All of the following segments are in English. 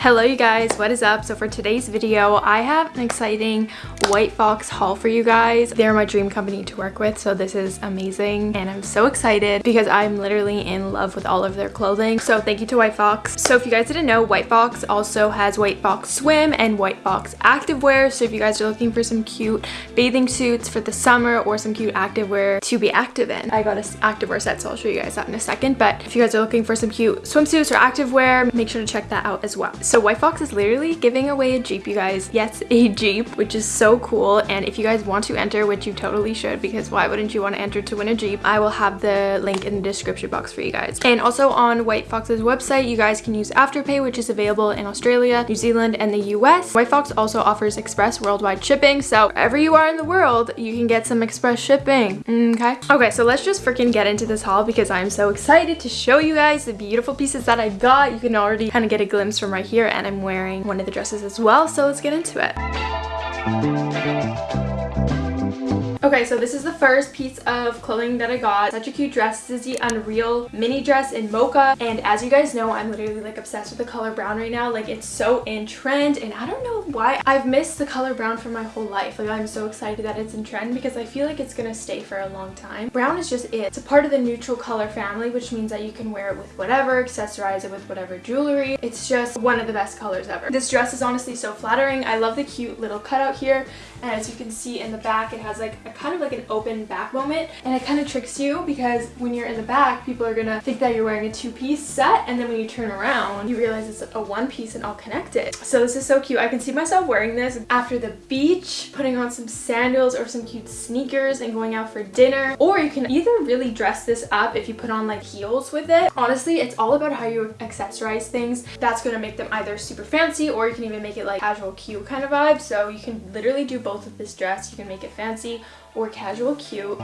Hello you guys, what is up? So for today's video, I have an exciting White Fox haul for you guys. They're my dream company to work with, so this is amazing and I'm so excited because I'm literally in love with all of their clothing. So thank you to White Fox. So if you guys didn't know, White Fox also has White Fox Swim and White Fox Activewear. So if you guys are looking for some cute bathing suits for the summer or some cute activewear to be active in, I got an activewear set, so I'll show you guys that in a second. But if you guys are looking for some cute swimsuits or activewear, make sure to check that out as well. So White Fox is literally giving away a Jeep, you guys. Yes, a Jeep, which is so cool. And if you guys want to enter, which you totally should, because why wouldn't you want to enter to win a Jeep? I will have the link in the description box for you guys. And also on White Fox's website, you guys can use Afterpay, which is available in Australia, New Zealand, and the US. White Fox also offers express worldwide shipping, so wherever you are in the world, you can get some express shipping, okay? Okay, so let's just freaking get into this haul because I'm so excited to show you guys the beautiful pieces that I got. You can already kind of get a glimpse from right here, and I'm wearing one of the dresses as well, so let's get into it. Okay, so this is the first piece of clothing that I got. Such a cute dress. This is the Unreal mini dress in mocha. And as you guys know, I'm literally like obsessed with the color brown right now. Like it's so in trend and I don't know why. I've missed the color brown for my whole life. Like I'm so excited that it's in trend because I feel like it's gonna stay for a long time. Brown is just it. It's a part of the neutral color family, which means that you can wear it with whatever, accessorize it with whatever jewelry. It's just one of the best colors ever. This dress is honestly so flattering. I love the cute little cutout here. And as you can see in the back, it has like a kind of like an open back moment. And it kind of tricks you because when you're in the back, people are gonna think that you're wearing a two-piece set. And then when you turn around, you realize it's a one piece and all connected. So this is so cute. I can see myself wearing this after the beach, putting on some sandals or some cute sneakers and going out for dinner. Or you can either really dress this up if you put on like heels with it. Honestly, it's all about how you accessorize things. That's gonna make them either super fancy or you can even make it like casual cute kind of vibe. So you can literally do both of this dress. You can make it fancy or casual cute.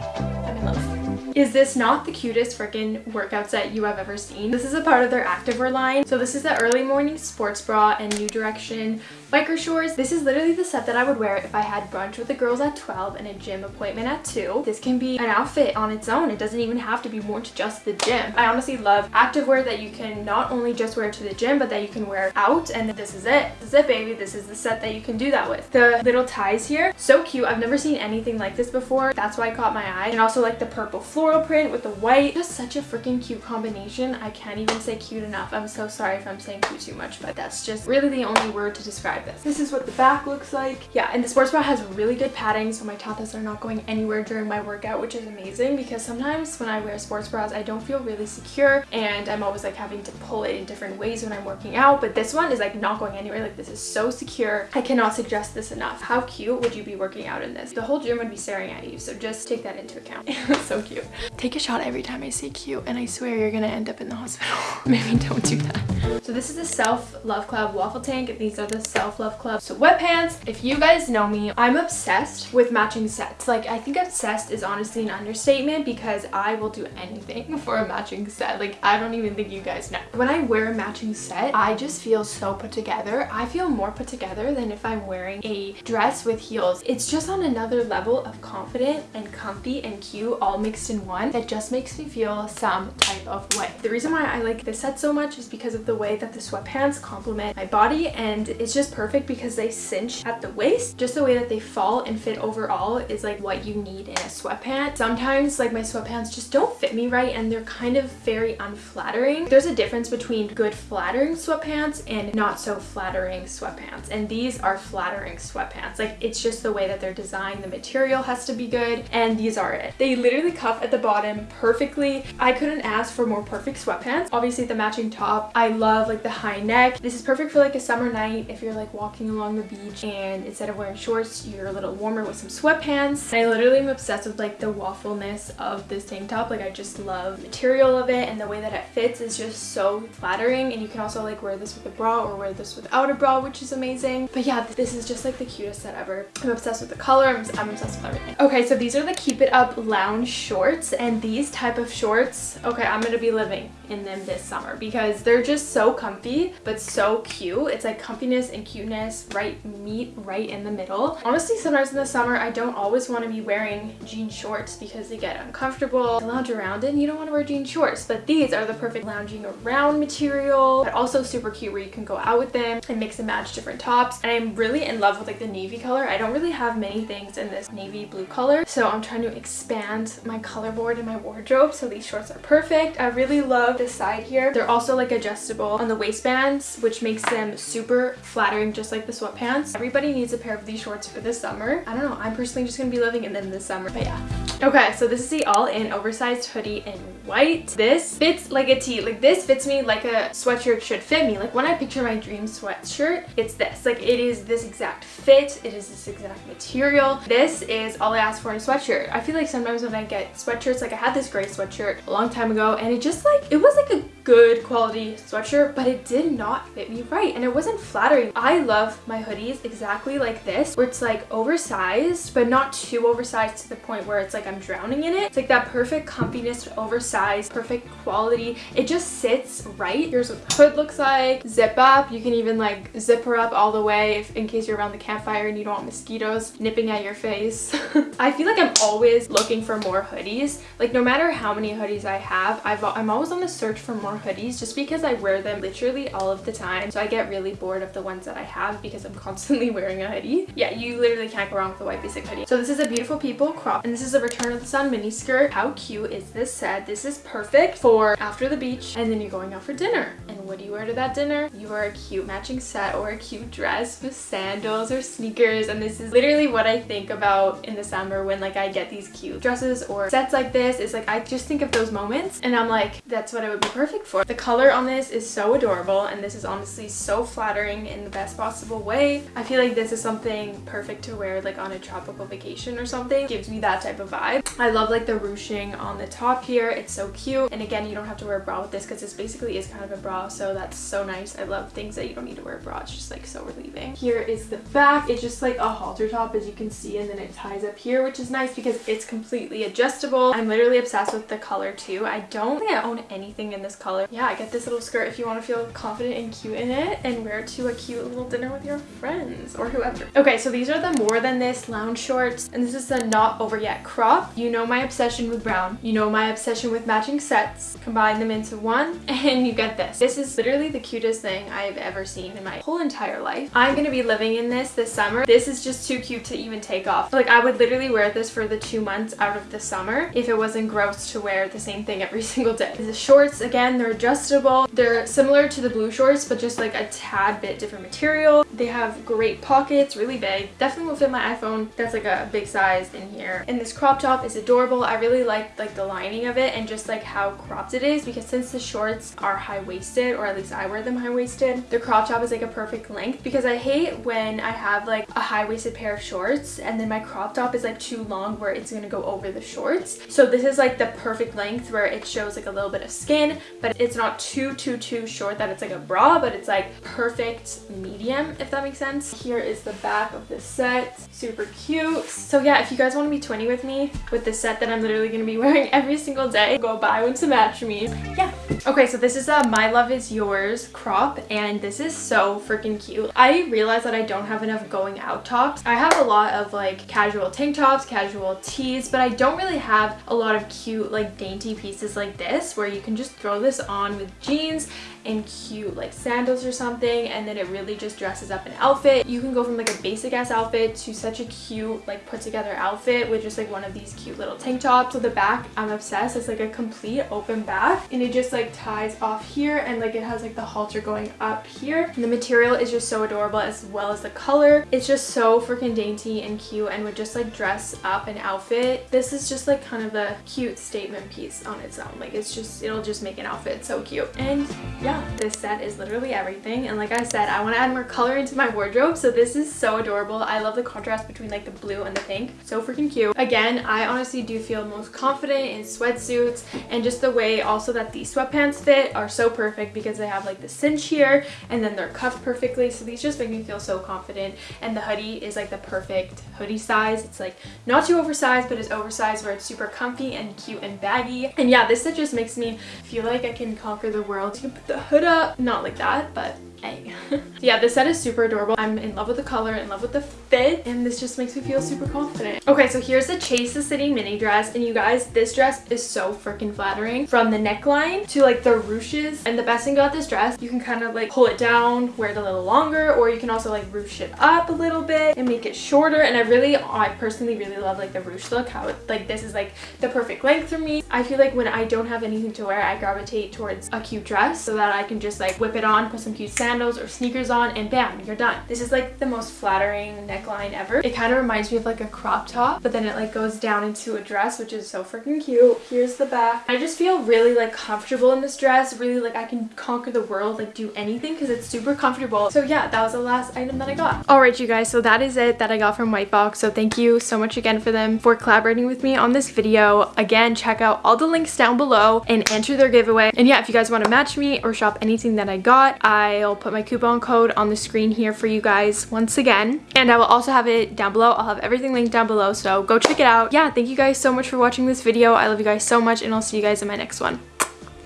In love. Is this not the cutest freaking workout set you have ever seen? This is a part of their activewear line. So this is the early morning sports bra and New Direction biker shorts. This is literally the set that I would wear if I had brunch with the girls at 12 and a gym appointment at 2. This can be an outfit on its own. It doesn't even have to be worn to just the gym. I honestly love activewear that you can not only just wear to the gym, but that you can wear out. And this is it. This is it, baby. This is the set that you can do that with. The little ties here, so cute. I've never seen anything like this before. That's why it caught my eye. And also like the purple floral print with the white. Just such a freaking cute combination. I can't even say cute enough. I'm so sorry if I'm saying cute too much, but that's just really the only word to describe this. This is what the back looks like. Yeah, and the sports bra has really good padding, so my tatas are not going anywhere during my workout, which is amazing because sometimes when I wear sports bras, I don't feel really secure and I'm always like having to pull it in different ways when I'm working out, but this one is like not going anywhere. Like this is so secure. I cannot suggest this enough. How cute would you be working out in this? The whole gym would be staring at you, so just take that into account. so cute. Take a shot every time I say cute and I swear you're gonna end up in the hospital. Maybe don't do that. So this is the Self Love Club waffle tank. These are the Self Love Club sweatpants. If you guys know me, I'm obsessed with matching sets. Like I think obsessed is honestly an understatement because I will do anything for a matching set. Like I don't even think you guys know. When I wear a matching set, I just feel so put together. I feel more put together than if I'm wearing a dress with heels. It's just on another level of confident and comfy and cute all mixed in one that just makes me feel some type of way. The reason why I like this set so much is because of the way that the sweatpants complement my body and it's just perfect because they cinch at the waist. Just the way that they fall and fit overall is like what you need in a sweatpant. Sometimes like my sweatpants just don't fit me right and they're kind of very unflattering. There's a difference between good flattering sweatpants and not so flattering sweatpants and these are flattering sweatpants. Like it's just the way that they're designed. The material has to be good and these are it. They literally cuff at the bottom perfectly. I couldn't ask for more perfect sweatpants. Obviously the matching top. I love like the high neck. This is perfect for like a summer night if you're like walking along the beach and instead of wearing shorts you're a little warmer with some sweatpants. I literally am obsessed with like the waffleness of this tank top. Like I just love the material of it and the way that it fits is just so flattering and you can also like wear this with a bra or wear this without a bra which is amazing. But yeah this is just like the cutest set ever. I'm obsessed with the color. I'm, I'm obsessed with everything. Okay so these are the Keep It Up lounge shorts and these type of shorts okay I'm gonna be living in them this summer because they're just so comfy but so cute. It's like comfiness and cuteness right meet right in the middle. Honestly, sometimes in the summer, I don't always want to be wearing jean shorts because they get uncomfortable to lounge around in. You don't want to wear jean shorts, but these are the perfect lounging around material, but also super cute where you can go out with them and mix and match different tops. And I'm really in love with like the navy color. I don't really have many things in this navy blue color, so I'm trying to expand my color board in my wardrobe. So these shorts are perfect. I really love this side here. They're also like adjustable on the waistbands, which makes them super flattering, just like the sweatpants. Everybody needs a pair of these shorts for this summer. I don't know. I'm personally just to be living in them this summer, but yeah. Okay, so this is the all-in oversized hoodie in white. This fits like a tee. Like this fits me like a sweatshirt should fit me. Like when I picture my dream sweatshirt, it's this. Like it is this exact fit. It is this exact material. This is all I ask for in a sweatshirt. I feel like sometimes when I get sweatshirts, like I had this gray sweatshirt a long time ago and it just like, it was like a good quality sweatshirt, but it did not fit me right and it wasn't flattering. I love my hoodies exactly like this, where it's like oversized, but not too oversized to the point where it's like I'm drowning in it. It's like that perfect comfiness, oversized, perfect quality. It just sits right. Here's what the hood looks like. Zip up. You can even like zip her up all the way if, in case you're around the campfire and you don't want mosquitoes nipping at your face. I feel like I'm always looking for more hoodies. Like no matter how many hoodies I have, I've, I'm always on the search for more hoodies just because I wear them literally all of the time. So I get really bored of the ones that I have because I'm constantly wearing a hoodie. Yeah, you literally can't go wrong with a white basic hoodie. So this is a Beautiful People crop and this is a Return of the Sun mini skirt. How cute is this set? This is perfect for after the beach and then you're going out for dinner. What do you wear to that dinner? You wear a cute matching set or a cute dress with sandals or sneakers and this is literally what I think about in the summer when like I get these cute dresses or sets like this. Is like I just think of those moments and I'm like that's what it would be perfect for. The color on this is so adorable and this is honestly so flattering in the best possible way. I feel like this is something perfect to wear like on a tropical vacation or something. It gives me that type of vibe. I love like the ruching on the top here. It's so cute. And again, you don't have to wear a bra with this because this basically is kind of a bra. So that's so nice. I love things that you don't need to wear a bra. It's just like so relieving. Here is the back. It's just like a halter top as you can see and then it ties up here which is nice because it's completely adjustable. I'm literally obsessed with the color too. I don't think I own anything in this color. Yeah, I get this little skirt if you want to feel confident and cute in it and wear it to a cute little dinner with your friends or whoever. Okay, so these are the More Than This lounge shorts and this is the Not Over Yet crop. You know my obsession with brown. You know my obsession with matching sets. Combine them into one and you get this. This is literally the cutest thing I've ever seen in my whole entire life. I'm to be living in this this summer. This is just too cute to even take off. Like I would literally wear this for the two months out of the summer if it wasn't gross to wear the same thing every single day. The shorts, again, they're adjustable. They're similar to the blue shorts, but just like a tad bit different material. They have great pockets, really big. Definitely will fit my iPhone. That's like a big size in here. And this crop top is adorable. I really like like the lining of it and just like how cropped it is because since the shorts are high-waisted, or at least I wear them high-waisted, the crop top is like a perfect length because I hate when I have like a high-waisted pair of shorts and then my crop top is like too long where it's gonna go over the shorts. So this is like the perfect length where it shows like a little bit of skin, but it's not too, too, too short that it's like a bra, but it's like perfect medium, if that makes sense. Here is the back of the set. Super cute. So yeah, if you guys want to be 20 with me with the set that I'm literally to be wearing every single day, go buy one to match me. Yeah. Okay, so this is a My Love Is Yours crop, and this is so freaking cute. I realize that I don't have enough going out tops. I have a lot of like casual tank tops, casual tees, but I don't really have a lot of cute like dainty pieces like this where you can just throw this on with jeans and cute like sandals or something and then it really just dresses up an outfit. You can go from like a basic ass outfit to such a cute like put together outfit with just like one of these cute little tank tops. So the back I'm obsessed. It's like a complete open back and it just like ties off here and like it has like the halter going up here. And the material is just so adorable as well as the color. It's just so freaking dainty and cute and would just like dress up an outfit. This is just like kind of a cute statement piece on its own. Like it's just it'll just make an outfit so cute. And yeah yeah, this set is literally everything. And like I said, I want to add more color into my wardrobe. So this is so adorable. I love the contrast between like the blue and the pink. So freaking cute. Again, I honestly do feel most confident in sweatsuits and just the way also that these sweatpants fit are so perfect because they have like the cinch here and then they're cuffed perfectly. So these just make me feel so confident. And the hoodie is like the perfect hoodie size. It's like not too oversized, but it's oversized where it's super comfy and cute and baggy. And yeah, this set just makes me feel like I can conquer the world. You can put the hood up. Not like that, but yeah, this set is super adorable. I'm in love with the color, in love with the fit, and this just makes me feel super confident. Okay, so here's the Chase the City mini dress, and you guys, this dress is so freaking flattering. From the neckline to like the ruches, and the best thing about this dress, you can kind of like pull it down, wear it a little longer, or you can also like ruche it up a little bit and make it shorter, and I really, I personally really love like the ruche look, how it, like this is like the perfect length for me. I feel like when I don't have anything to wear, I gravitate towards a cute dress so that I can just like whip it on, put some cute sandals or sneakers on and bam, you're done. This is like the most flattering neckline ever. It kind of reminds me of like a crop top, but then it like goes down into a dress, which is so freaking cute. Here's the back. I just feel really like comfortable in this dress. Really like I can conquer the world, like do anything because it's super comfortable. So yeah, that was the last item that I got. All right, you guys, so that is it that I got from White Fox. So thank you so much again for them for collaborating with me on this video. Again, check out all the links down below and enter their giveaway. And yeah, if you guys want to match me or shop anything that I got, I'll put my coupon code on the screen here for you guys once again. And I will also have it down below. I'll have everything linked down below, so go check it out. Yeah, thank you guys so much for watching this video. I love you guys so much, and I'll see you guys in my next one.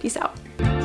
Peace out.